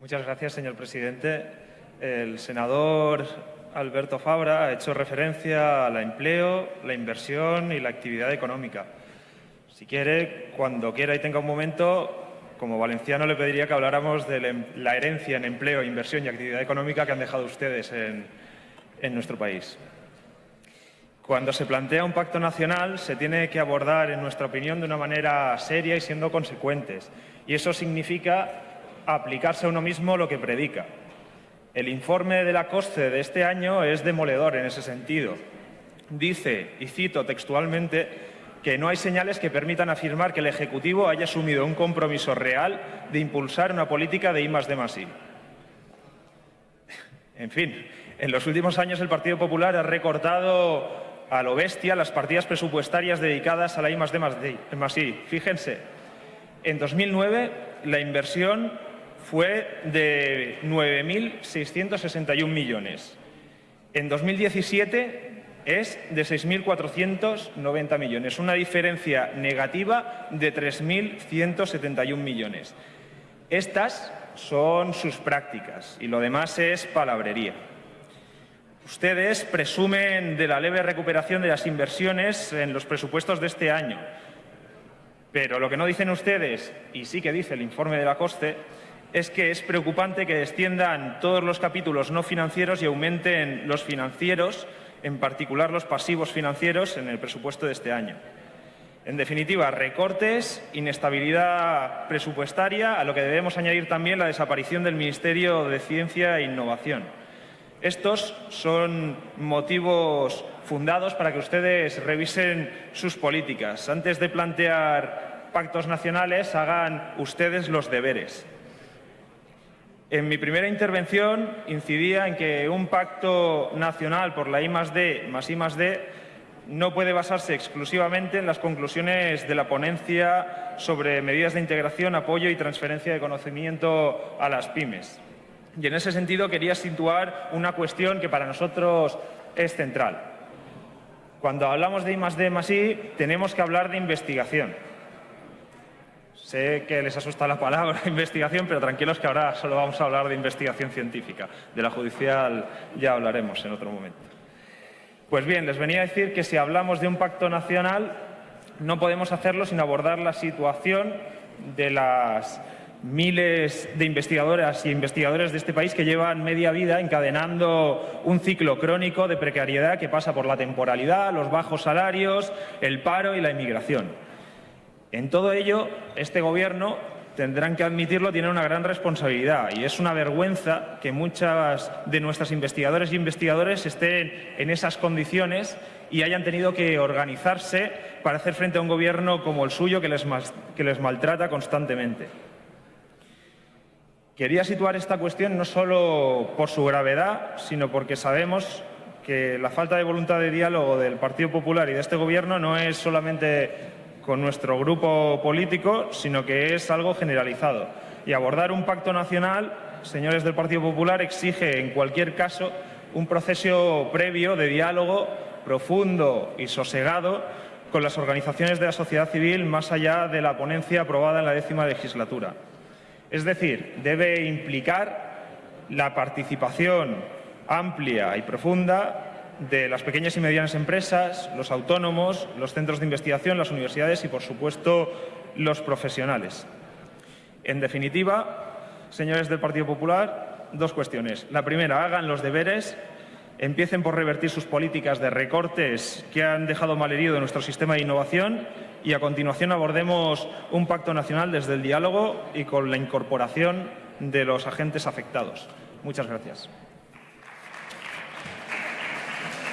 Muchas gracias, señor presidente. El senador Alberto Fabra ha hecho referencia al empleo, la inversión y la actividad económica. Si quiere, cuando quiera y tenga un momento, como valenciano le pediría que habláramos de em, la herencia en empleo, inversión y actividad económica que han dejado ustedes en nuestro país. Cuando se plantea un pacto nacional se tiene que abordar, en nuestra opinión, de una manera seria y siendo consecuentes. Y eso significa aplicarse a uno mismo lo que predica. El informe de la COSCE de este año es demoledor en ese sentido. Dice, y cito textualmente, que no hay señales que permitan afirmar que el Ejecutivo haya asumido un compromiso real de impulsar una política de I más I. En fin, en los últimos años el Partido Popular ha recortado a lo bestia las partidas presupuestarias dedicadas a la I más I. Fíjense, en 2009 la inversión fue de 9.661 millones. En 2017 es de 6.490 millones, una diferencia negativa de 3.171 millones. Estas son sus prácticas y lo demás es palabrería. Ustedes presumen de la leve recuperación de las inversiones en los presupuestos de este año, pero lo que no dicen ustedes, y sí que dice el informe de la COSTE, es que es preocupante que desciendan todos los capítulos no financieros y aumenten los financieros, en particular los pasivos financieros, en el presupuesto de este año. En definitiva, recortes, inestabilidad presupuestaria, a lo que debemos añadir también la desaparición del Ministerio de Ciencia e Innovación. Estos son motivos fundados para que ustedes revisen sus políticas. Antes de plantear pactos nacionales, hagan ustedes los deberes. En mi primera intervención incidía en que un pacto nacional por la I más D más I más D no puede basarse exclusivamente en las conclusiones de la ponencia sobre medidas de integración, apoyo y transferencia de conocimiento a las pymes. Y en ese sentido quería situar una cuestión que para nosotros es central. Cuando hablamos de I más D más I, tenemos que hablar de investigación. Sé que les asusta la palabra investigación, pero tranquilos que ahora solo vamos a hablar de investigación científica. De la judicial ya hablaremos en otro momento. Pues bien, les venía a decir que si hablamos de un pacto nacional, no podemos hacerlo sin abordar la situación de las miles de investigadoras y investigadores de este país que llevan media vida encadenando un ciclo crónico de precariedad que pasa por la temporalidad, los bajos salarios, el paro y la inmigración. En todo ello, este Gobierno, tendrán que admitirlo, tiene una gran responsabilidad y es una vergüenza que muchas de nuestras investigadoras y investigadores estén en esas condiciones y hayan tenido que organizarse para hacer frente a un Gobierno como el suyo que les, que les maltrata constantemente. Quería situar esta cuestión no solo por su gravedad, sino porque sabemos que la falta de voluntad de diálogo del Partido Popular y de este Gobierno no es solamente con nuestro grupo político, sino que es algo generalizado. Y abordar un pacto nacional, señores del Partido Popular, exige en cualquier caso un proceso previo de diálogo profundo y sosegado con las organizaciones de la sociedad civil más allá de la ponencia aprobada en la décima legislatura. Es decir, debe implicar la participación amplia y profunda de las pequeñas y medianas empresas, los autónomos, los centros de investigación, las universidades y, por supuesto, los profesionales. En definitiva, señores del Partido Popular, dos cuestiones. La primera, hagan los deberes, empiecen por revertir sus políticas de recortes que han dejado malherido nuestro sistema de innovación y, a continuación, abordemos un pacto nacional desde el diálogo y con la incorporación de los agentes afectados. Muchas gracias.